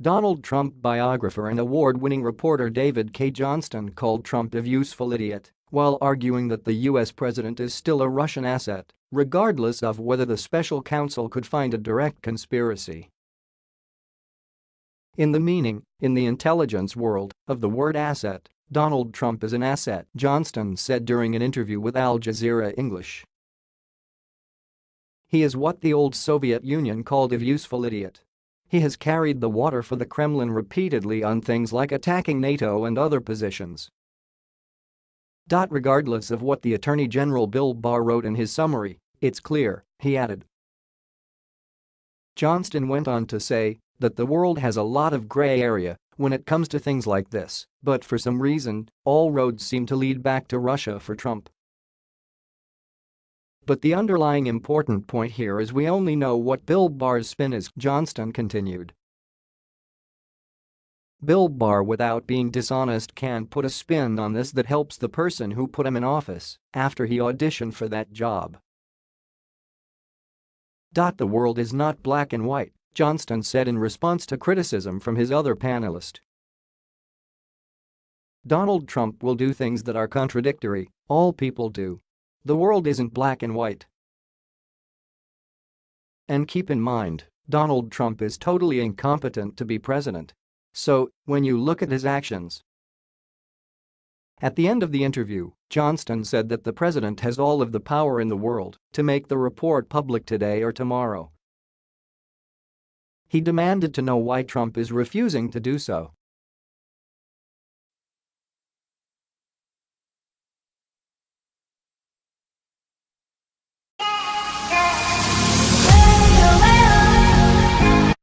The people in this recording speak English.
Donald Trump biographer and award-winning reporter David Cay Johnston called Trump a useful idiot while arguing that the US president is still a Russian asset, regardless of whether the special counsel could find a direct conspiracy. In the meaning, in the intelligence world, of the word asset, Donald Trump is an asset, Johnston said during an interview with Al Jazeera English. He is what the old Soviet Union called a useful idiot. He has carried the water for the Kremlin repeatedly on things like attacking NATO and other positions. Regardless of what the Attorney General Bill Barr wrote in his summary, it's clear, he added. Johnston went on to say that the world has a lot of gray area when it comes to things like this, but for some reason, all roads seem to lead back to Russia for Trump. But the underlying important point here is we only know what Bill Barr's spin is, Johnston continued. Bill Barr without being dishonest can put a spin on this that helps the person who put him in office after he auditioned for that job. The world is not black and white, Johnston said in response to criticism from his other panelist. Donald Trump will do things that are contradictory, all people do. The world isn't black and white. And keep in mind, Donald Trump is totally incompetent to be president. So, when you look at his actions. At the end of the interview, Johnston said that the president has all of the power in the world to make the report public today or tomorrow. He demanded to know why Trump is refusing to do so